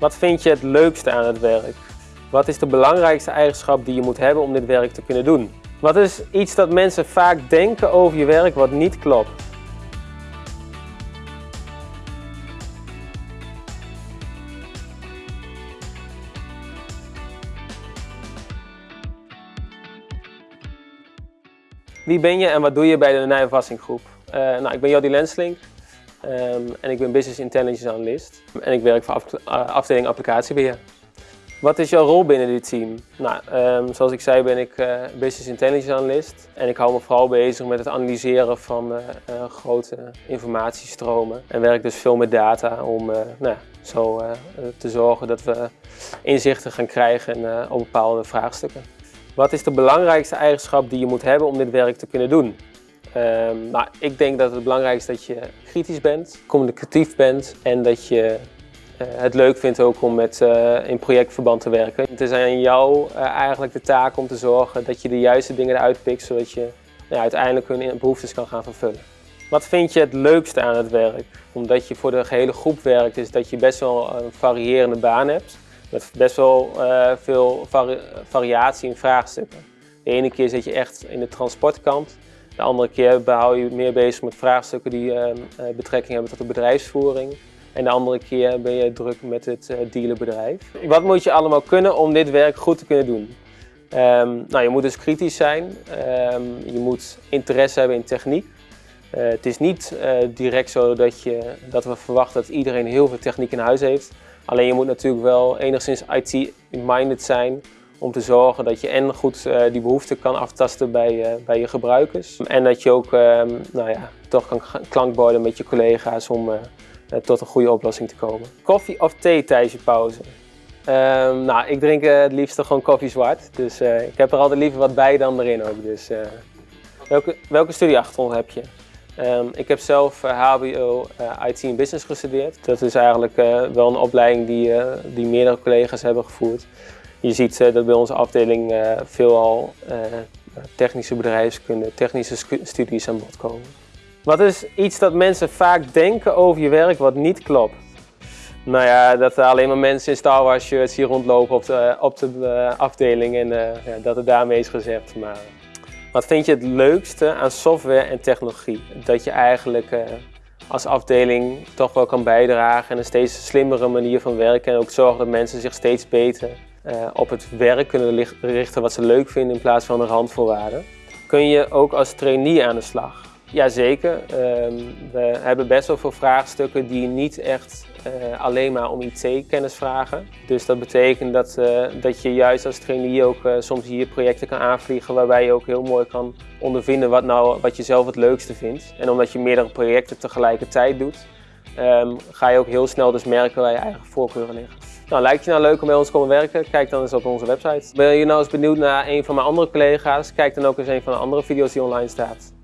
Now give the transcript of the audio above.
Wat vind je het leukste aan het werk? Wat is de belangrijkste eigenschap die je moet hebben om dit werk te kunnen doen? Wat is iets dat mensen vaak denken over je werk wat niet klopt? Wie ben je en wat doe je bij de Nijverrassing Groep? Uh, nou, ik ben Jody Lenslink um, en ik ben Business Intelligence Analyst en ik werk voor uh, afdeling applicatiebeheer. Wat is jouw rol binnen dit team? Nou, um, zoals ik zei ben ik uh, Business Intelligence Analyst en ik hou me vooral bezig met het analyseren van grote informatiestromen en werk dus veel met data om nou, zo te zorgen dat we inzichten gaan krijgen op bepaalde vraagstukken. Wat is de belangrijkste eigenschap die je moet hebben om dit werk te kunnen doen? Um, ik denk dat het belangrijkste is dat je kritisch bent, communicatief bent en dat je uh, het leuk vindt ook om met, uh, in projectverband te werken. Het is aan jou uh, eigenlijk de taak om te zorgen dat je de juiste dingen eruit pikt zodat je nou, uiteindelijk hun behoeftes kan gaan vervullen. Wat vind je het leukste aan het werk? Omdat je voor de gehele groep werkt is dat je best wel een variërende baan hebt met best wel veel vari variatie in vraagstukken. De ene keer zit je echt in de transportkant, de andere keer hou je meer bezig met vraagstukken die uh, betrekking hebben tot de bedrijfsvoering. En de andere keer ben je druk met het uh, dealerbedrijf. Wat moet je allemaal kunnen om dit werk goed te kunnen doen? Um, nou, je moet dus kritisch zijn, um, je moet interesse hebben in techniek. Uh, het is niet direct zo dat, je, dat we verwachten dat iedereen heel veel techniek in huis heeft. Alleen je moet natuurlijk wel enigszins IT-minded zijn om te zorgen dat je en goed uh, die behoeften kan aftasten bij, uh, bij je gebruikers. En dat je ook uh, nou ja, toch kan klankborden met je collega's om uh, tot een goede oplossing te komen. Koffie of thee tijdens je pauze? Ehm, nou, ik drink het liefst gewoon koffie zwart. Dus ik heb er altijd liever wat bij dan erin ook. Dus, welke, welke studieachtergrond heb je? Um, ik heb zelf HBO IT en Business gestudeerd. Dat is eigenlijk wel een opleiding die, die meerdere collega's hebben gevoerd. Je ziet dat bij onze afdeling veelal technische bedrijfskunde, technische studies aan bod komen. Wat is iets dat mensen vaak denken over je werk wat niet klopt? Nou ja, dat er alleen maar mensen in Star Wars shirts hier rondlopen op de, op de afdeling en ja, dat het daarmee is gezegd. Maar wat vind je het leukste aan software en technologie? Dat je eigenlijk als afdeling toch wel kan bijdragen en een steeds slimmere manier van werken en ook zorgen dat mensen zich steeds beter uh, op het werk kunnen richten wat ze leuk vinden in plaats van de randvoorwaarden. Kun je ook als trainee aan de slag? Jazeker, um, we hebben best wel veel vraagstukken die niet echt uh, alleen maar om IT-kennis vragen. Dus dat betekent dat, uh, dat je juist als trainee ook uh, soms hier projecten kan aanvliegen waarbij je ook heel mooi kan ondervinden wat, nou, wat je zelf het leukste vindt. En omdat je meerdere projecten tegelijkertijd doet, um, ga je ook heel snel dus merken waar je eigen voorkeuren liggen. Nou, lijkt je nou leuk om bij ons te komen werken? Kijk dan eens op onze website. Ben je nou eens benieuwd naar een van mijn andere collega's? Kijk dan ook eens een van de andere video's die online staat.